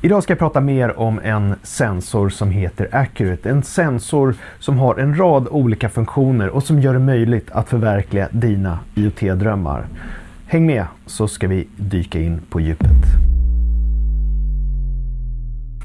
Idag ska jag prata mer om en sensor som heter Accurate. En sensor som har en rad olika funktioner och som gör det möjligt att förverkliga dina IoT-drömmar. Häng med så ska vi dyka in på djupet.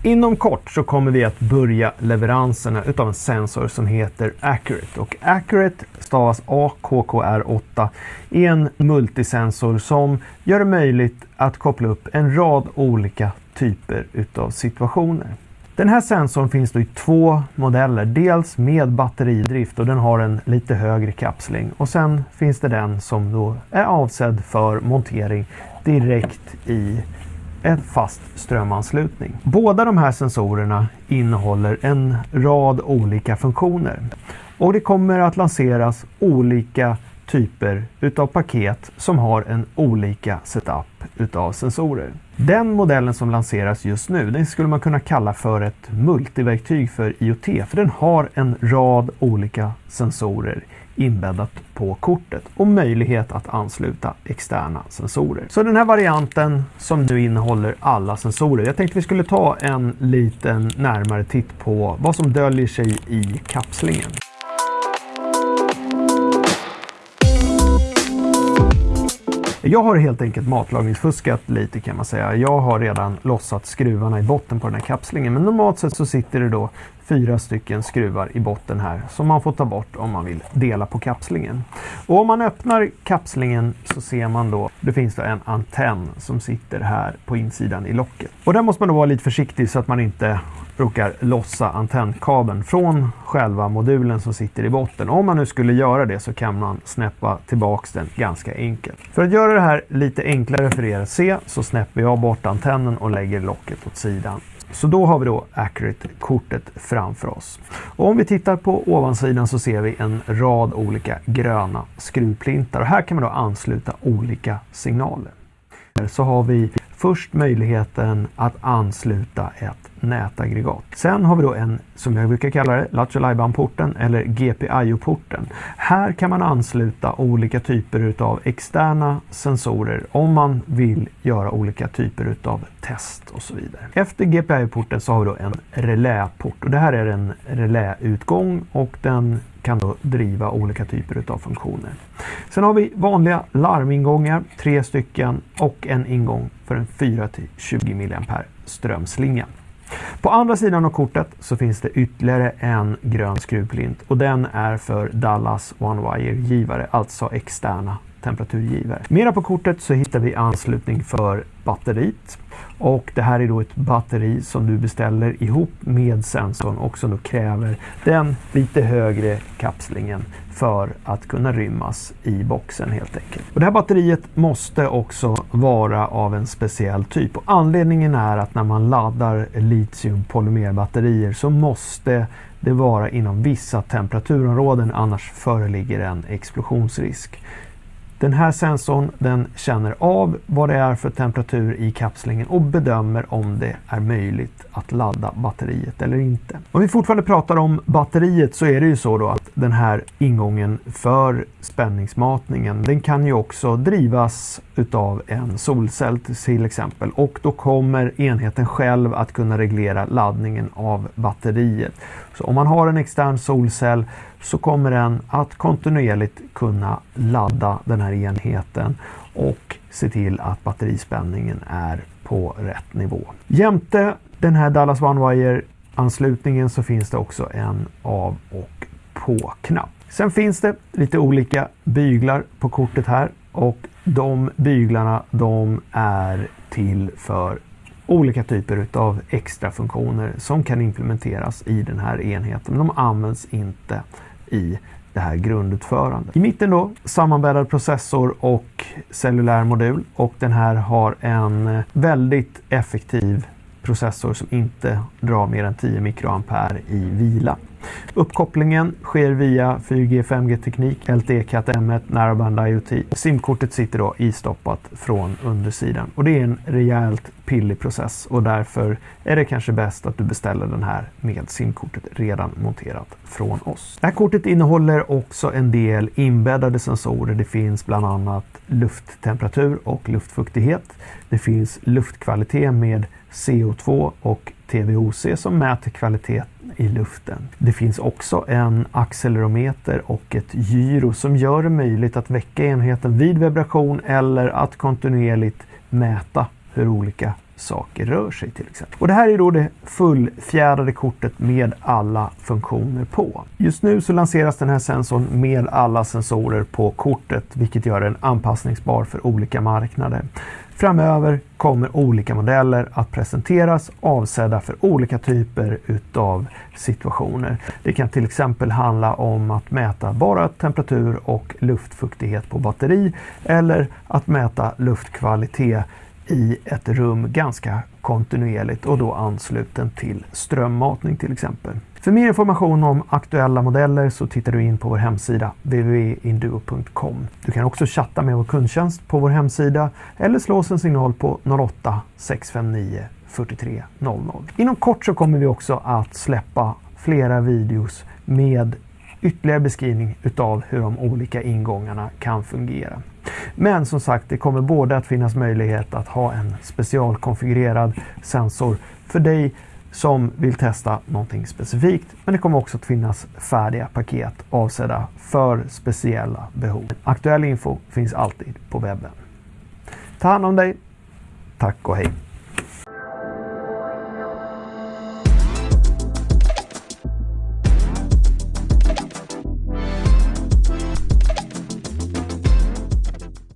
Inom kort så kommer vi att börja leveranserna utav en sensor som heter Accurate. Och Accurate stavas AKKR8 är en multisensor som gör det möjligt att koppla upp en rad olika typer utav situationer. Den här sensorn finns då i två modeller. Dels med batteridrift och den har en lite högre kapsling. Och sen finns det den som då är avsedd för montering direkt i en fast strömanslutning. Båda de här sensorerna innehåller en rad olika funktioner. Och det kommer att lanseras olika typer utav paket som har en olika setup utav sensorer. Den modellen som lanseras just nu, den skulle man kunna kalla för ett multiverktyg för IoT, för den har en rad olika sensorer inbäddat på kortet och möjlighet att ansluta externa sensorer. Så den här varianten som nu innehåller alla sensorer. Jag tänkte vi skulle ta en liten närmare titt på vad som döljer sig i kapslingen. Jag har helt enkelt matlagningsfuskat lite kan man säga. Jag har redan lossat skruvarna i botten på den här kapslingen. Men normalt sett så sitter det då fyra stycken skruvar i botten här som man får ta bort om man vill dela på kapslingen. Och om man öppnar kapslingen så ser man då det finns då en antenn som sitter här på insidan i locket. Och där måste man då vara lite försiktig så att man inte brukar lossa antennkabeln från själva modulen som sitter i botten. Om man nu skulle göra det så kan man snäppa tillbaks den ganska enkelt. För att göra det här lite enklare för er att se så snäpper jag bort antennen och lägger locket åt sidan. Så då har vi då Accurate-kortet framför oss. Och om vi tittar på ovansidan så ser vi en rad olika gröna skruvplintar och här kan man då ansluta olika signaler. Så har vi först möjligheten att ansluta ett nätaggregat. Sen har vi då en, som jag brukar kalla det, Lattjo porten eller GPIO-porten. Här kan man ansluta olika typer av externa sensorer om man vill göra olika typer av test och så vidare. Efter GPIO-porten så har vi då en reläport och det här är en reläutgång och den kan då driva olika typer av funktioner. Sen har vi vanliga larmingångar, tre stycken och en ingång för en 4-20 mA strömslinga. På andra sidan av kortet så finns det ytterligare en grön skruvplint och den är för Dallas One Wire-givare, alltså externa temperaturgivare. Mera på kortet så hittar vi anslutning för batteriet och det här är då ett batteri som du beställer ihop med sensorn och som då kräver den lite högre kapslingen för att kunna rymmas i boxen helt enkelt. Och det här batteriet måste också vara av en speciell typ och anledningen är att när man laddar litiumpolymerbatterier så måste det vara inom vissa temperaturområden annars föreligger en explosionsrisk. Den här sensorn den känner av vad det är för temperatur i kapslingen och bedömer om det är möjligt att ladda batteriet eller inte. Om vi fortfarande pratar om batteriet så är det ju så då att den här ingången för spänningsmatningen den kan ju också drivas utav en solcell till exempel och då kommer enheten själv att kunna reglera laddningen av batteriet. Så om man har en extern solcell så kommer den att kontinuerligt kunna ladda den här enheten och se till att batterispänningen är på rätt nivå. Jämte den här Dallas OneWire anslutningen så finns det också en av och på-knapp. Sen finns det lite olika byglar på kortet här och de byglarna de är till för olika typer av extra funktioner som kan implementeras i den här enheten. Men de används inte i det här grundutförandet. I mitten då sammanbäddad processor och cellulär modul och den här har en väldigt effektiv processor som inte drar mer än 10 mikroampere i vila. Uppkopplingen sker via 4G 5G-teknik, LTE Cat M1, Narrowband IoT. SIM-kortet sitter då istoppat från undersidan och det är en rejält pillig process och därför är det kanske bäst att du beställer den här med SIM-kortet redan monterat från oss. Det här kortet innehåller också en del inbäddade sensorer. Det finns bland annat lufttemperatur och luftfuktighet. Det finns luftkvalitet med CO2 och TVOC som mäter kvalitet i luften. Det finns också en accelerometer och ett gyro som gör det möjligt att väcka enheten vid vibration eller att kontinuerligt mäta hur olika saker rör sig till exempel. Och det här är då det fullfjädrade kortet med alla funktioner på. Just nu så lanseras den här sensorn med alla sensorer på kortet vilket gör den anpassningsbar för olika marknader. Framöver kommer olika modeller att presenteras avsedda för olika typer utav situationer. Det kan till exempel handla om att mäta bara temperatur och luftfuktighet på batteri eller att mäta luftkvalitet i ett rum ganska kontinuerligt och då ansluten till strömmatning till exempel. För mer information om aktuella modeller så tittar du in på vår hemsida www.induo.com. Du kan också chatta med vår kundtjänst på vår hemsida eller slå oss en signal på 08 659 43 00. Inom kort så kommer vi också att släppa flera videos med ytterligare beskrivning utav hur de olika ingångarna kan fungera. Men som sagt, det kommer både att finnas möjlighet att ha en specialkonfigurerad sensor för dig som vill testa någonting specifikt. Men det kommer också att finnas färdiga paket avsedda för speciella behov. Aktuell info finns alltid på webben. Ta hand om dig. Tack och hej!